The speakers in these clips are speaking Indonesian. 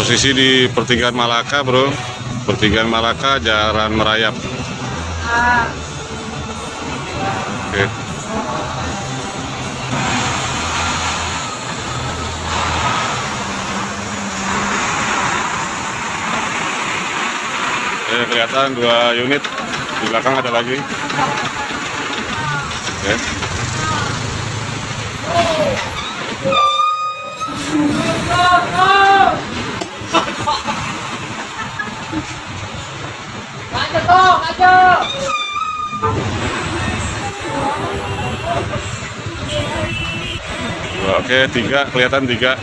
posisi di pertigaan Malaka bro. Pertigaan Malaka jalan merayap. Oke. Ya, kelihatan dua unit. Di belakang ada lagi. Oke. Dua, Oke, tiga kelihatan tiga.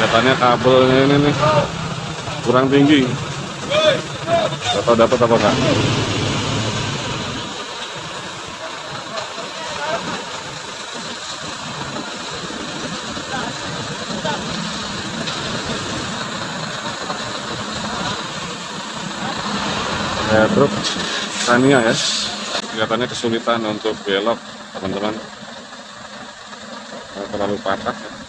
Ya, kelihatannya kabelnya ini nih kurang tinggi. Atau dapat apa enggak? Ya, truk Tania ya. Kelihatannya kesulitan untuk belok, teman-teman. Terlalu patah ya.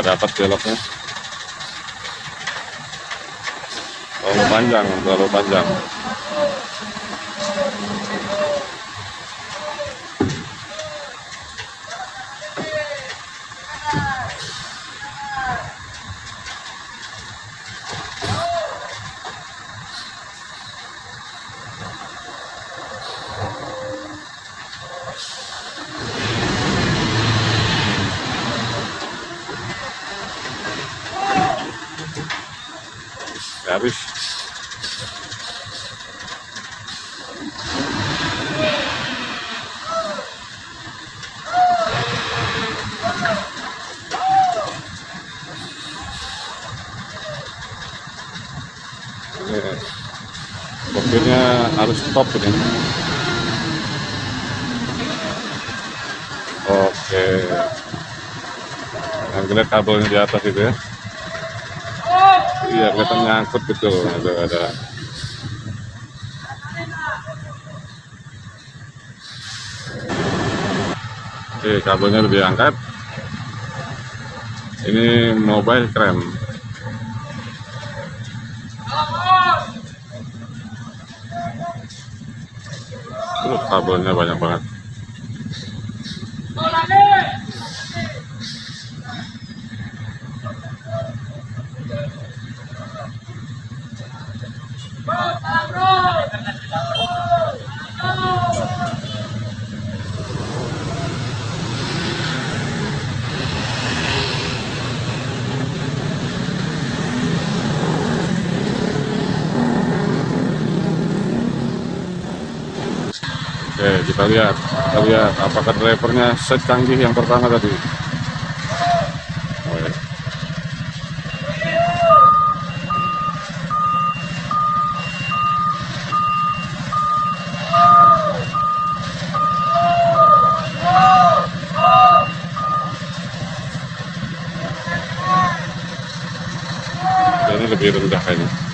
Nggak dapat beloknya. Terlalu panjang terlalu panjang habis. Sopirnya harus stop ini. Oke. Yang kabelnya di atas itu ya iya kelihatan nyangkut betul ada ada. Oke kabelnya lebih angkat. Ini mobile cram. Terus kabelnya banyak banget Oke, kita lihat, kita lihat apakah drivernya secanggih yang pertama tadi. Ini lebih rendah kayaknya.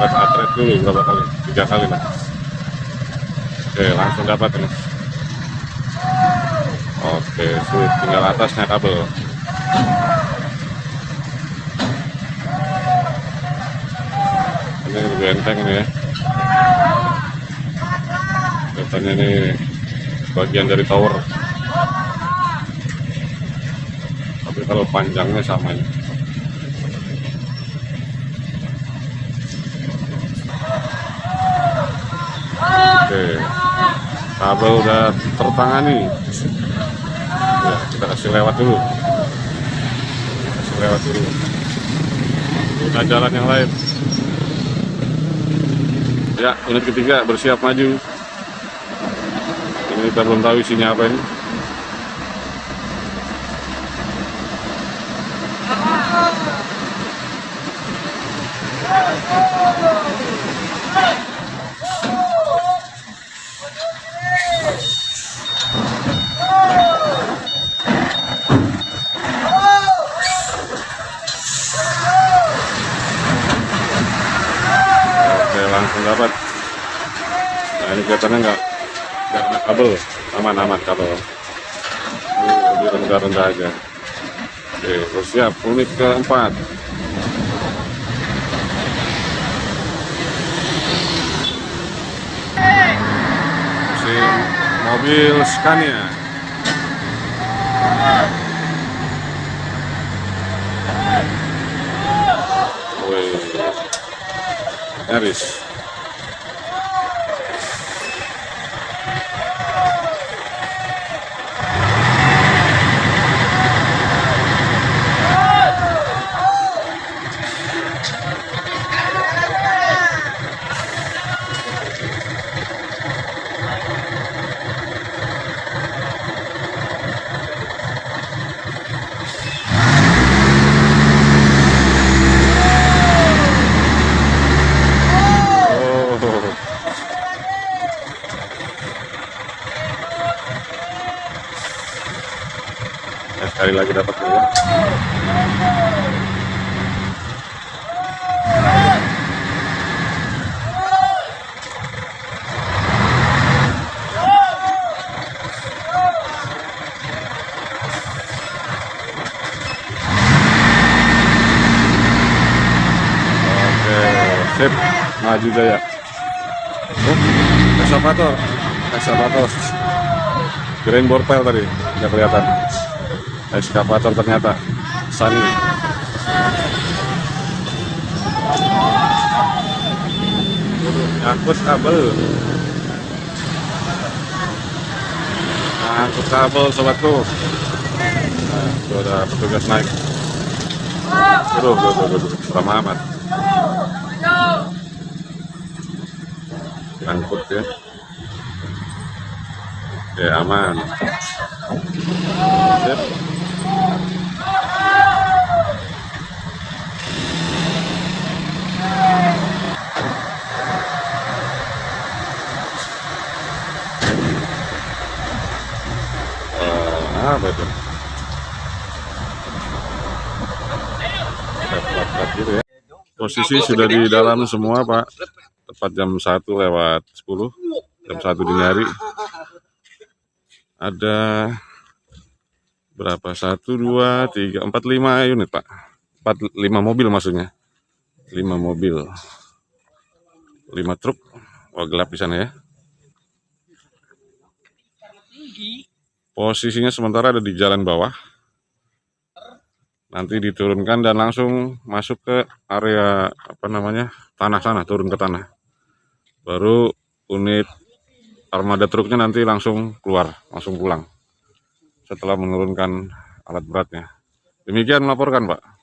tes atret dulu berapa kali? Tiga kali lah. Oke langsung dapat ini. Oke sulit tinggal atasnya kabel. Ini lebih enteng ini ya. Katanya ini bagian dari tower. Tapi kalau panjangnya sama ini. Oke, kabel udah tertangani. Ya, kita kasih lewat dulu. Kasih lewat dulu. Kita jalan yang lain. Ya, unit ketiga bersiap maju. Ini kita belum tahu isinya apa ini. Kelihatannya nggak nggak kena kabel, aman aman kabel. Lebih rendah-rendah aja. Oke, bersiap unit keempat. Mesin mobil Scania. Wih, nyaris. Oh. Ya, sekali lagi dapat. Oke, sip. Maju jaya. Oh, eskavator. Eskavator. Kirain borpel tadi, nggak kelihatan. Eskavator ternyata. Sani. Angkut kabel. Angkut kabel sobatku. Nah, itu ada petugas naik. Aduh, aduh, aduh, aduh. Ramah amat. Angkut ya. Oke, aman. Sip. Apa itu? Gitu ya. Posisi sudah di dalam semua, Pak. Tepat jam 1 lewat 10. Jam 1 dini hari. Ada berapa? 1, 2, 3, 4, 5 unit, Pak. 4, 5 mobil maksudnya. 5 mobil. 5 truk. Wah, gelap di sana ya. Posisinya sementara ada di jalan bawah. Nanti diturunkan dan langsung masuk ke area apa namanya? tanah sana, turun ke tanah. Baru unit armada truknya nanti langsung keluar, langsung pulang. Setelah menurunkan alat beratnya. Demikian melaporkan, Pak.